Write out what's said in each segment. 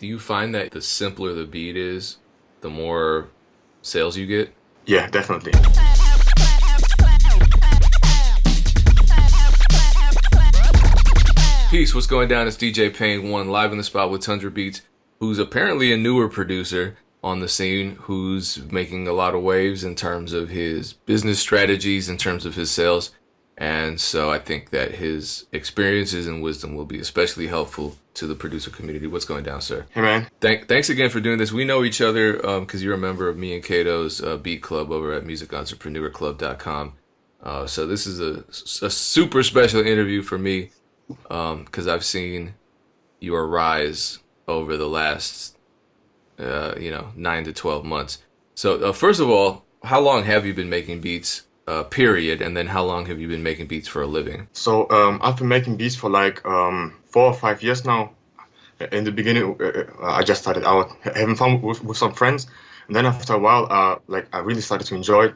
Do you find that the simpler the beat is, the more sales you get? Yeah, definitely. Peace, what's going down? It's DJ Pain One live in the spot with Tundra Beats, who's apparently a newer producer on the scene, who's making a lot of waves in terms of his business strategies, in terms of his sales. And so I think that his experiences and wisdom will be especially helpful to the producer community. What's going down, sir? Hey, man. Thank, thanks again for doing this. We know each other because um, you're a member of me and Kato's uh, Beat Club over at musicentrepreneurclub.com. Uh, so this is a, a super special interview for me because um, I've seen your rise over the last, uh, you know, nine to 12 months. So, uh, first of all, how long have you been making beats, uh, period? And then how long have you been making beats for a living? So, um, I've been making beats for like um, four or five years now. In the beginning, uh, uh, I just started out having fun with, with some friends. And then after a while, uh, like I really started to enjoy it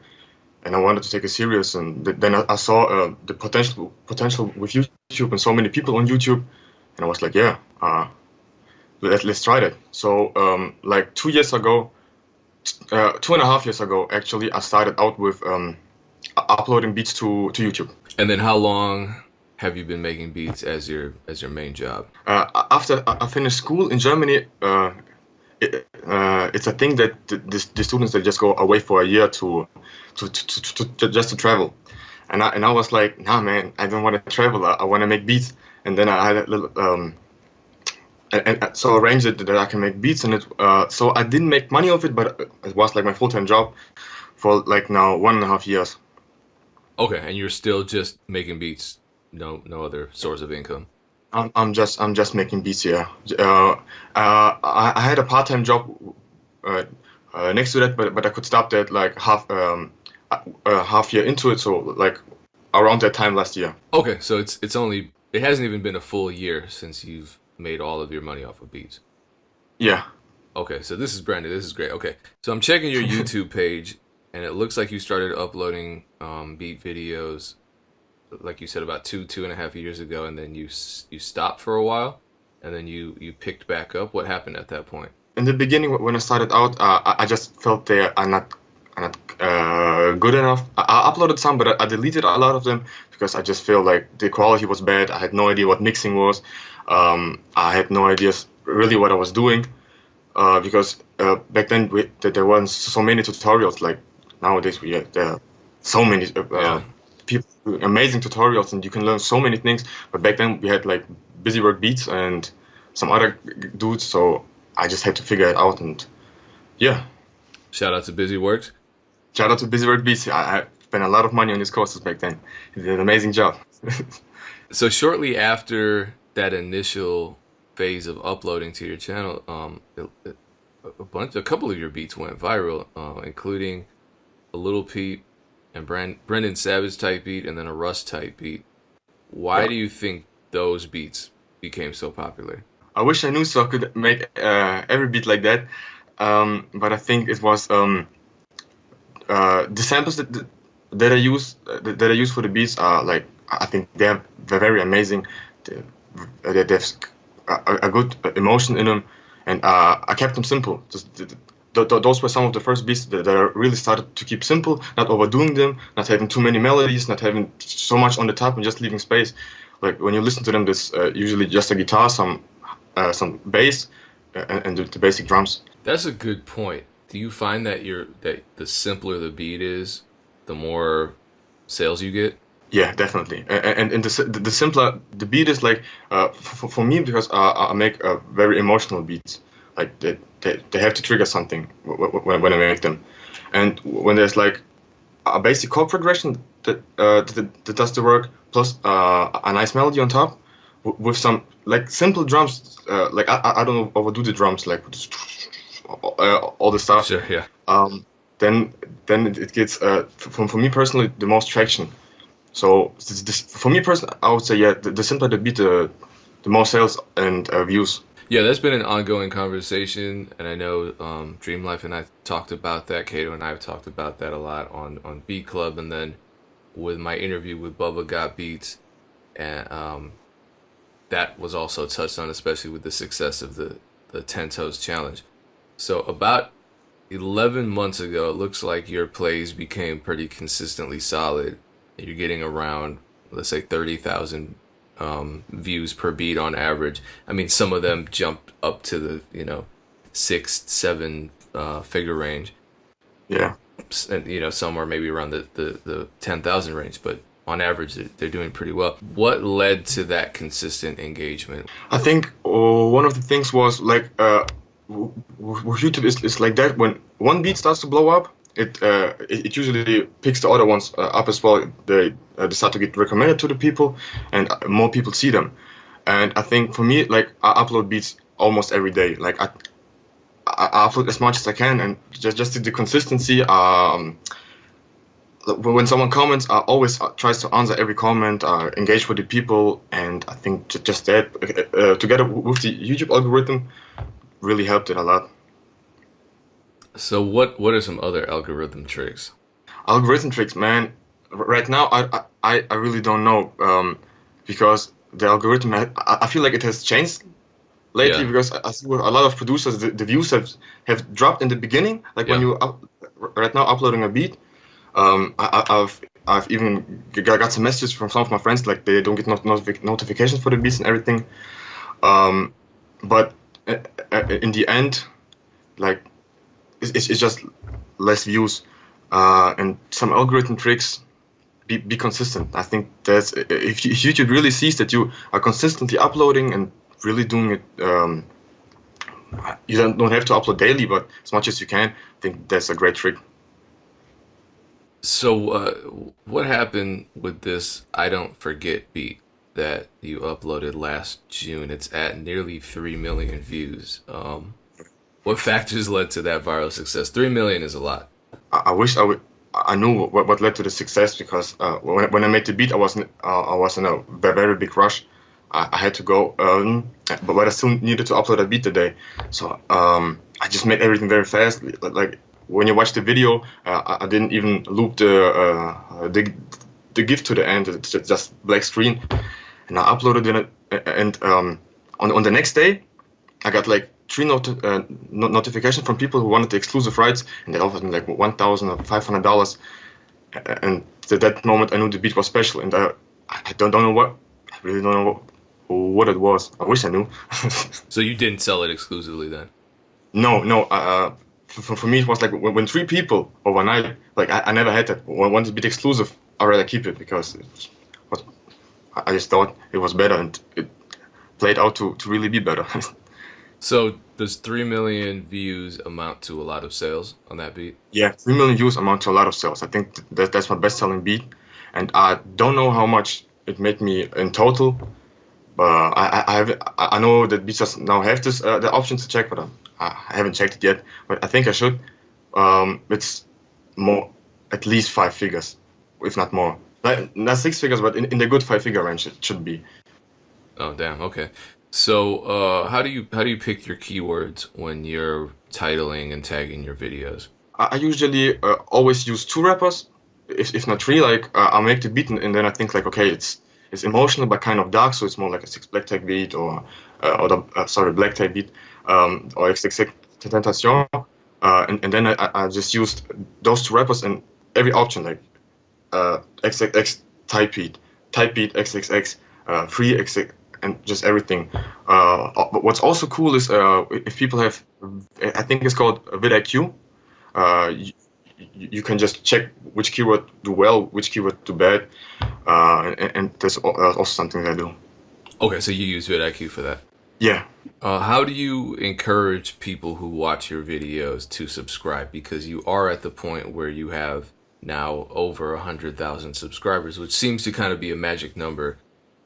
and I wanted to take it serious. And then I saw uh, the potential potential with YouTube and so many people on YouTube, and I was like, yeah, uh, let, let's try that. So um, like two years ago, uh, two and a half years ago, actually, I started out with um, uploading beats to to YouTube. And then how long? Have you been making beats as your as your main job? Uh, after I finished school in Germany, uh, it, uh, it's a thing that the, the, students they just go away for a year to to, to, to, to just to travel, and I and I was like, nah, man, I don't want to travel. I, I want to make beats. And then I had a little um, and, and so arranged it that I can make beats, and it uh, so I didn't make money of it, but it was like my full time job for like now one and a half years. Okay, and you're still just making beats, no no other source of income. I'm, I'm just I'm just making beats here. Uh, uh, I, I had a part time job uh, uh, next to that, but but I could stop that like half um, uh, half year into it, so like around that time last year. Okay, so it's it's only it hasn't even been a full year since you've made all of your money off of beats. Yeah. Okay, so this is Brandon. This is great. Okay, so I'm checking your YouTube page, and it looks like you started uploading um, beat videos, like you said, about two two and a half years ago, and then you you stopped for a while, and then you you picked back up. What happened at that point? In the beginning, when I started out, uh, I just felt they are not not uh, good enough. I, I, uploaded some, but I, I, deleted a lot of them because I just feel like the quality was bad. I had no idea what mixing was. Um, I had no idea really what I was doing uh, because uh, back then we, there weren't so many tutorials like nowadays. We have, there are so many uh, yeah. people, amazing tutorials, and you can learn so many things. But back then we had like Busy Works Beats and some other dudes, so I just had to figure it out. And yeah. Shout out to Busy Works. Shout out to Busy Works Beats. I, I spent a lot of money on his courses back then. He did an amazing job. so shortly after that initial phase of uploading to your channel, um, a bunch, a couple of your beats went viral, uh, including a Lil Peep and Brand, Brennan Savage type beat, and then a Russ type beat. Why yeah. do you think those beats became so popular? I wish I knew so I could make uh, every beat like that, um, but I think it was um, uh, the samples that that I use that I use for the beats are like I think they're they're very amazing. They, they have a, a, good emotion in them, and uh, I kept them simple. Just, those were some of the first beats that, that I really started to keep simple, not overdoing them, not having too many melodies, not having so much on the top, and just leaving space. Like when you listen to them, there's uh, usually just a guitar, some uh, some bass, uh, and, and the, the basic drums. That's a good point do you find that you're that the simpler the beat is, the more sales you get? Yeah, definitely. And and the the simpler the beat is, like uh, for, for me because uh, I make a very emotional beats. Like they, they, they have to trigger something when, when I make them, and when there's like a basic chord progression that uh, that, that does the work plus uh, a nice melody on top with some like simple drums. Uh, like I I don't overdo the drums like uh, all the stuff. Sure, yeah. Um, then then it gets uh, for, for me personally the most traction. So this, this, for me personally, I would say yeah, the, the simpler the beat, the the more sales and uh, views. Yeah, that's been an ongoing conversation, and I know um, Dream Life and I talked about that. Kato and I have talked about that a lot on on Beat Club, and then with my interview with Bubba Got Beats, and um, that was also touched on, especially with the success of the the Ten Toes Challenge. So about 11 months ago, it looks like your plays became pretty consistently solid. You're getting around, let's say, 30,000 um, views per beat on average. I mean, some of them jumped up to the, you know, six, seven uh, figure range. Yeah. And, you know, some are maybe around the, the, the 10,000 range, but on average, they're doing pretty well. What led to that consistent engagement? I think uh, one of the things was like, uh, YouTube is, is like that. When one beat starts to blow up, it uh, it, it, usually picks the other ones uh, up as well. They, uh, they start to get recommended to the people, and uh, more people see them. And I think for me, like I upload beats almost every day. Like I, I upload as much as I can, and just just the consistency. Um, when someone comments, I always uh, tries to answer every comment, uh, engage with the people, and I think just that uh, together with the YouTube algorithm really helped it a lot. So what what are some other algorithm tricks? Algorithm tricks, man. Right now, I I, I really don't know um, because the algorithm I, I feel like it has changed lately yeah. because I see a lot of producers the, the, views have have dropped in the beginning. Like yeah. when you up, right now uploading a beat, um, I, have I've even got some messages from some of my friends like they don't get not, notific notifications for the beats and everything. Um, but uh, uh, in the end, like it's, it's just less views uh, and some algorithm tricks. Be, be consistent. I think that's if YouTube really sees that you are consistently uploading and really doing it. Um, you don't, don't have to upload daily, but as much as you can, I think that's a great trick. So, uh, what happened with this I Don't Forget beat that you uploaded last June? It's at nearly 3 million views. Um, what factors led to that viral success? Three million is a lot. I, I wish I would. I knew what, what led to the success because uh, when, when I made the beat, I wasn't. Uh, I was in a very big rush. I, I had to go, um, but, but I still needed to upload a beat today. So um, I just made everything very fast. Like when you watch the video, uh, I didn't even loop the uh, the the GIF to the end. It's just black screen, and I uploaded it. And um, on on the next day, I got like three not- uh, notifications from people who wanted the exclusive rights, and they offered me like one thousand or five hundred dollars. And at that moment, I knew the beat was special, and I, I don't, don't know what, I really don't know what, what it was. I wish I knew. so you didn't sell it exclusively then? No, no. Uh, for, for me, it was like when, when three people overnight, like I, I never had that. When one beat exclusive, I'd rather keep it because it was, I just thought it was better, and it played out to, to really be better. So does three million views amount to a lot of sales on that beat? Yeah, three million views amount to a lot of sales. I think that that's my best-selling beat, and I don't know how much it made me in total. But I, I have I know that beats now have this uh, the option to check, but um, I haven't checked it yet. But I think I should. Um, it's more at least five figures, if not more. Not, not six figures, but in, in the good five-figure range it should be. Oh damn! Okay. So, uh, how do you how do you pick your keywords when you're titling and tagging your videos? I usually uh, always use two rappers, if, if not three. Like uh, I'll make the beat and, then I think like okay, it's it's emotional but kind of dark, so it's more like a six black tag beat or uh, or the uh, sorry black tag beat um, or XXX Tentation. Uh, and, and then I, I just used those two rappers and every option like uh, XXX type beat, type beat XXX, free XX and just everything. Uh, but what's also cool is uh, if people have, I think it's called vidIQ. Uh, you, you, can just check which keyword do well, which keyword do bad, uh, and, and, that's also something that I do. Okay, so you use vidIQ for that. Yeah. Uh, how do you encourage people who watch your videos to subscribe? Because you are at the point where you have now over a hundred thousand subscribers, which seems to kind of be a magic number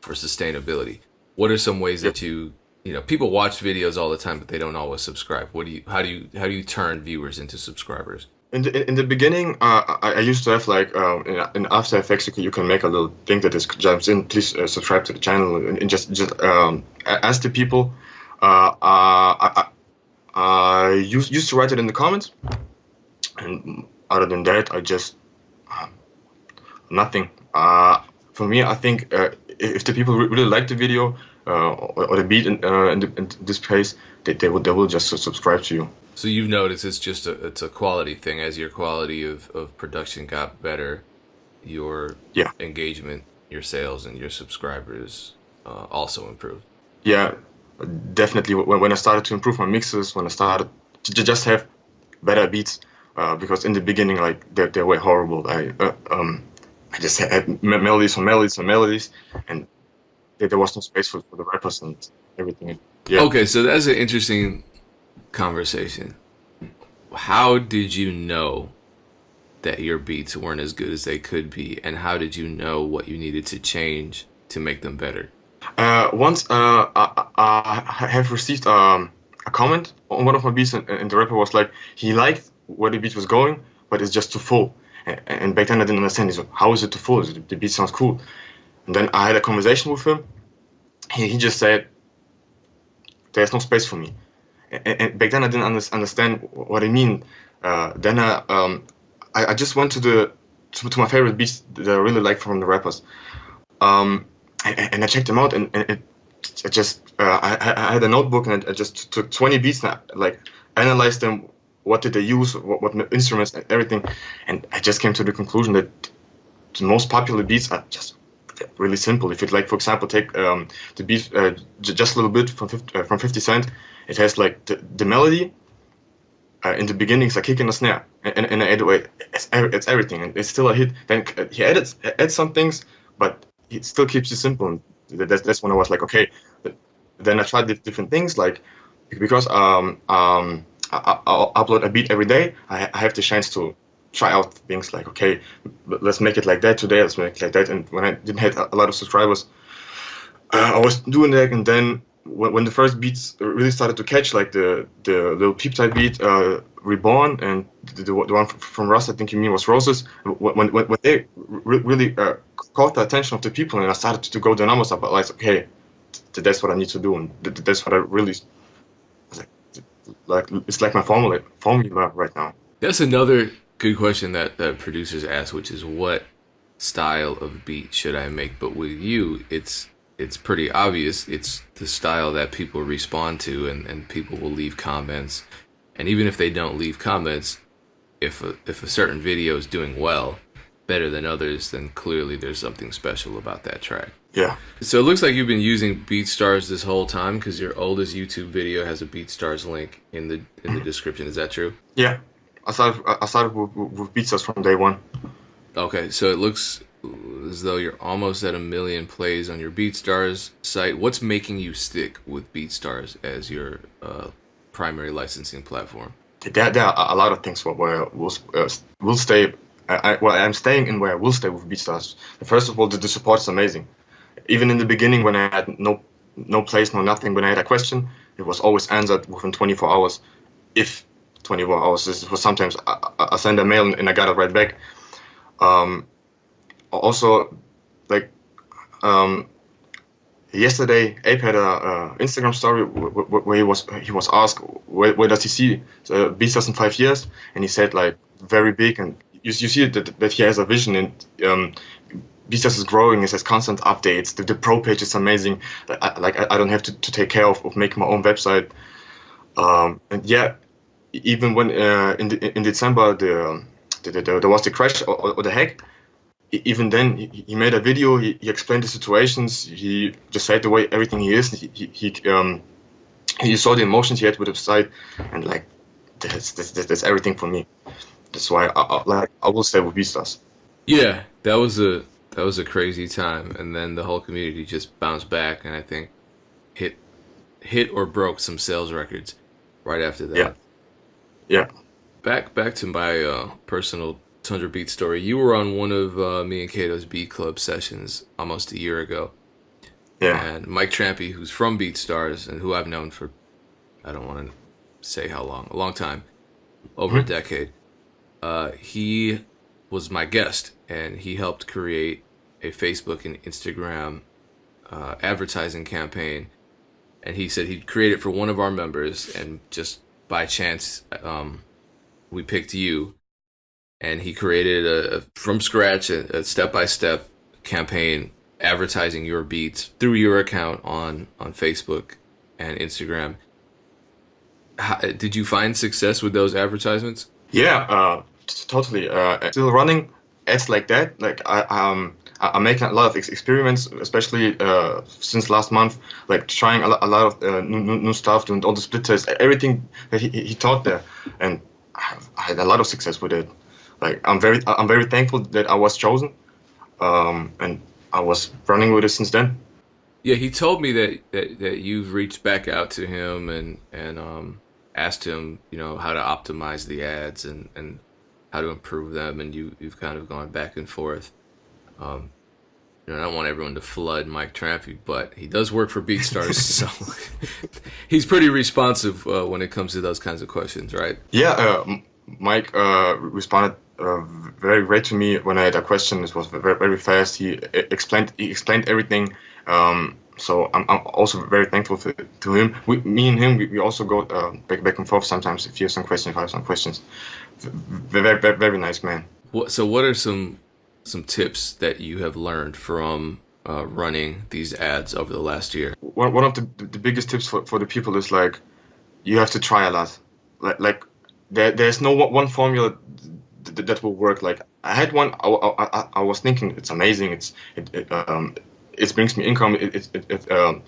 for sustainability what are some ways that you you know people watch videos all the time but they don't always subscribe. What do you how do you how do you turn viewers into subscribers? In the, in the beginning uh, I, I, used to have like um, in, in, after effects you can make a little thing that just jumps in. Please uh, subscribe to the channel and, and just just um, ask the people. Uh, uh I, I, used, used to write it in the comments. And other than that i just um, nothing. Uh, for me i think uh, if the people really like the video uh, or, or, the beat in, uh, in, the, in this place, they, they will they will just subscribe to you. So you've noticed it's just a it's a quality thing. As your quality of, of production got better, your yeah. engagement, your sales, and your subscribers uh, also improved. Yeah, definitely. When, when I started to improve my mixes, when I started to just have better beats, uh, because in the beginning, like they, they were horrible. I uh, um, I just had melodies on melodies on melodies, and there was no space for, for the rappers and everything. Yeah. Okay, so that's an interesting conversation. How did you know that your beats weren't as good as they could be, and how did you know what you needed to change to make them better? Uh, once uh, I, I, have received um, a comment on one of my beats, and, and, the rapper was like, he liked where the beat was going, but it's just too full. And, and back then I didn't understand. He's like, how is it too full? The beat sounds cool. And then I had a conversation with him. He, he just said, there's no space for me. And, and back then I didn't understand what I mean. Uh, then I, um, I, I, just went to the to, to, my favorite beats that I really like from the rappers. Um, and, and, I checked them out, and, and it, it just uh, I, I, had a notebook and I just took 20 beats, and like analyzed them. What did they use? What, what instruments? And everything, and I just came to the conclusion that the most popular beats are just really simple. If you like, for example, take um, the beat uh, just a little bit from 50, uh, from 50 Cent, it has like the, the melody. Uh, in the beginning, it's a kick and a snare, and, and, and anyway, it's, it's everything, and it's still a hit. Then uh, he added adds some things, but it still keeps it simple. That's, that's when I was like, okay. Then I tried different things, like because um, um, I, will upload a beat every day. I, I have the chance to try out things like, okay, let's make it like that today. Let's make it like that. And when I didn't have a lot of subscribers, uh, I was doing that, and then when, when the first beats really started to catch, like the the Lil Peep type beat, uh, Reborn, and the, the, one from Russ, I think you mean was Roses. When when, when they really uh, caught the attention of the people, and I started to go the numbers up, I like, okay, that's what I need to do, and that's what I really like. Like it's like my formula formula right now. That's another good question that that producers ask, which is what style of beat should I make? But with you, it's it's pretty obvious. It's the style that people respond to and, and people will leave comments. And even if they don't leave comments if a, if a certain video is doing well better than others then clearly there's something special about that track. Yeah. So it looks like you've been using beatstars this whole time because your oldest youtube video has a beatstars link in the in the mm-hmm. description. Is that true? Yeah i started i started with, with beatstars from day one okay so it looks as though you're almost at a million plays on your BeatStars site. What's making you stick with BeatStars as your uh, primary licensing platform? There, there, are a lot of things where we'll, uh, we'll stay. I, well, I'm staying in where I will stay with BeatStars. First of all, the, the support is amazing. Even in the beginning, when I had no no place, no nothing, when I had a question, it was always answered within 24 hours. If 24 hours, this was sometimes I, I send a mail and I got it right back. Um, also like um, yesterday Abe had a, a Instagram story where he was he was asked where, where does he see uh, BeatStars in five years, and he said like very big, and you, you see that, that he has a vision and um, is growing. It has constant updates. The, the pro page is amazing. I, like I, I don't have to, to take care of, of making my own website. Um, and yeah, even when uh, in the, in December the, the, the, there was the crash or, or the hack even then he, made a video he, he, explained the situations he just said the way everything he is he, he, he um he saw the emotions he had with the site and like that's, that's, that's everything for me. That's why I, I like i will stay with beatstars yeah that was a that was a crazy time and then the whole community just bounced back and i think hit hit or broke some sales records right after that. Yeah yeah back back to my uh, personal Tundra Beat story. You were on one of uh, me and Kato's Beat Club sessions almost a year ago. Yeah. And Mike Trampy, who's from BeatStars and who I've known for, I don't want to say how long, a long time, over mm-hmm. a decade, uh, he was my guest and he helped create a Facebook and Instagram uh, advertising campaign. And he said he'd create it for one of our members, and just by chance, um, we picked you and he created a from scratch a step by step campaign advertising your beats through your account on on Facebook and Instagram. How, did you find success with those advertisements? Yeah, uh, totally. Uh, still running ads like that. Like I um I'm making a lot of experiments, especially uh, since last month, like trying a lot, a lot of uh, new, new stuff, doing all the split tests, everything that he, he taught there, and I had a lot of success with it. Like I'm very I'm very thankful that I was chosen, um, and I was running with it since then. Yeah, he told me that, that, that you've reached back out to him and and um, asked him, you know, how to optimize the ads and, and how to improve them, and you you've kind of gone back and forth. Um, you know, I don't want everyone to flood Mike Trampy, but he does work for BeatStars, so he's pretty responsive uh, when it comes to those kinds of questions, right? Yeah, uh, Mike uh, responded uh, very great to me when I had a question. It was very, very fast. He explained he explained everything. Um, so I'm, I'm, also very thankful to, to him. We, me and him, we, we also go uh, back back and forth sometimes. If you have some questions, if I have some questions, very very, very nice man. What, so what are some some tips that you have learned from uh, running these ads over the last year? One, one of the, the biggest tips for, for the people is like you have to try a lot. Like, like there, there's no one formula that, that will work. Like I had one, I, I, I was thinking it's amazing. It's it, it, um, it brings me income. It, it, it um,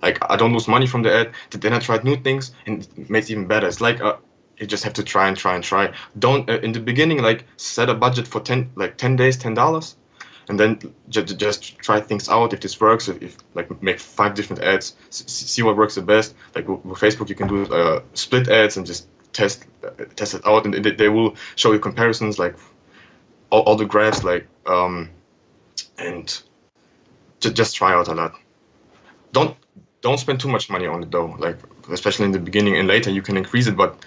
like I don't lose money from the ad. Then I tried new things and it makes it even better. It's like uh, you just have to try and try and try. Don't uh, in the beginning like set a budget for ten like ten days, ten dollars, and then just just try things out. If this works, if, if like make five different ads, see what works the best. Like with, Facebook, you can do uh, split ads and just test uh, test it out, and they, they will show you comparisons like all, all the graphs like um, and just just try out a lot. Don't don't spend too much money on it though. Like especially in the beginning and later you can increase it, but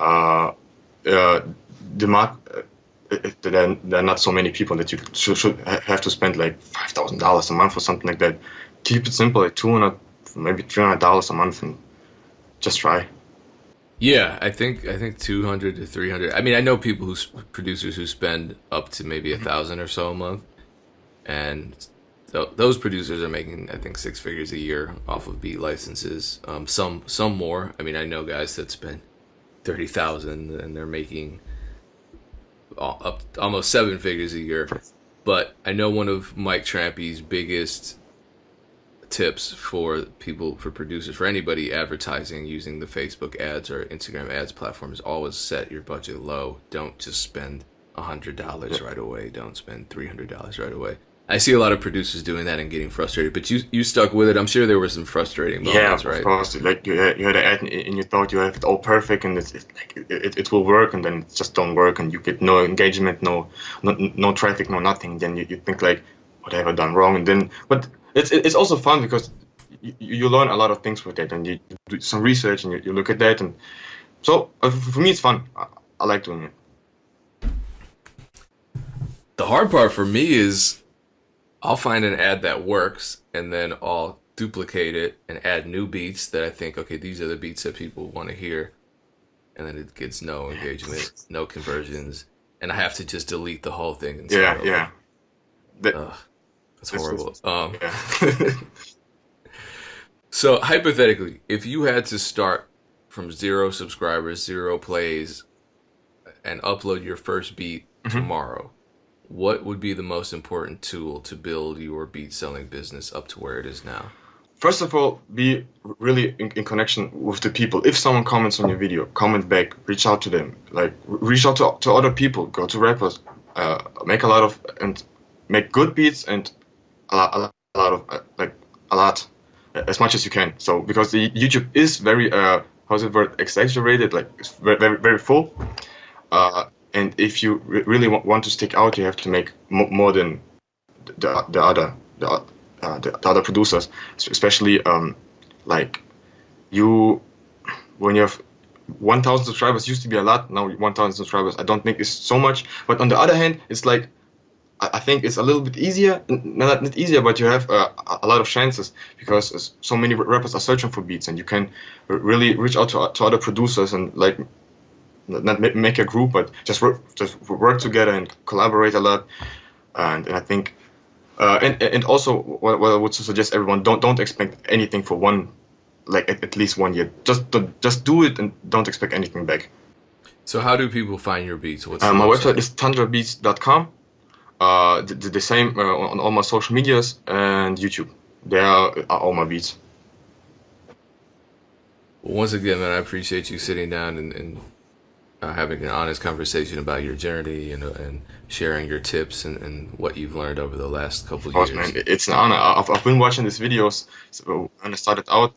uh, uh, the uh, there, there are not so many people that you should, have to spend like five thousand dollars a month or something like that. Keep it simple, like two hundred, maybe three hundred dollars a month, and just try. Yeah, I think I think two hundred to three hundred. I mean, I know people who producers who spend up to maybe a thousand or so a month, and th- those producers are making I think six figures a year off of beat licenses. Um, some some more. I mean, I know guys that spend thirty thousand, and they're making up almost seven figures a year. But I know one of Mike Trampy's biggest tips for people, for producers, for anybody advertising using the Facebook ads or Instagram ads platform is always set your budget low. Don't just spend a hundred dollars right away. Don't spend three hundred dollars right away. I see a lot of producers doing that and getting frustrated, but you you stuck with it. I'm sure there were some frustrating moments, yeah, right? of course. Like you had, you had an ad and you thought you have it all perfect and it's, it's like it, it will work, and then it just don't work, and you get no engagement, no no, no traffic, no nothing. Then you, you think like, what have I done wrong? And then, but it's it's also fun because you, you learn a lot of things with it, and you do some research and you, you look at that, and so uh, for me it's fun. I, I like doing it. The hard part for me is I'll find an ad that works and then I'll duplicate it and add new beats that I think, okay, these are the beats that people want to hear. And then it gets no engagement, no conversions. And I have to just delete the whole thing. And yeah, yeah. That, that's horrible. Um, yeah. so, hypothetically, if you had to start from zero subscribers, zero plays, and upload your first beat mm-hmm. tomorrow, what would be the most important tool to build your beat selling business up to where it is now? First of all, be really in, in, connection with the people. If someone comments on your video, comment back, reach out to them. Like reach out to, to other people, go to rappers, uh, make a lot of and make good beats and a lot, a lot, a lot of uh, like a lot as much as you can. So because the YouTube is very uh how's it word exaggerated, like very very, very full. Uh, and if you re- really want to stick out, you have to make more than the, the other the, uh, the, other producers, especially um, like you when you have 1,000 subscribers used to be a lot. Now 1,000 subscribers, I don't think is so much. But on the other hand, it's like I think it's a little bit easier, not, not easier, but you have uh, a lot of chances because so many rappers are searching for beats, and you can really reach out to, to other producers and like not make a group, but just work, just work together and collaborate a lot. And, and I think Uh, and and also, what, what I would suggest everyone don't don't expect anything for one, like at, at least one year. Just just do it and don't expect anything back. So how do people find your beats? What's uh, my website? website is tundrabeats.com. Uh, the, the same uh, on all my social medias and YouTube. There are, are all my beats. Well, once again, man, I appreciate you sitting down and, and uh, having an honest conversation about your journey and, uh, and sharing your tips and, and what you've learned over the last couple of years. Man, it's an honor. I've, I've been watching these videos so when I started out,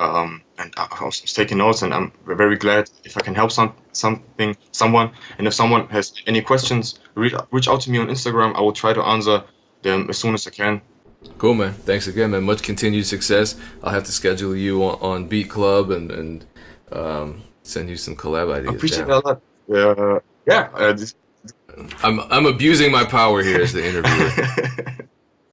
um, and I was taking notes, and I'm very glad if I can help some something someone. And if someone has any questions, reach, reach out to me on Instagram. I will try to answer them as soon as I can. Cool, man. Thanks again, man. Much continued success. I'll have to schedule you on, on Beat Club and and um, send you some collab ideas. I appreciate that a lot. Uh, yeah. Uh, I'm I'm abusing my power here as the interviewer.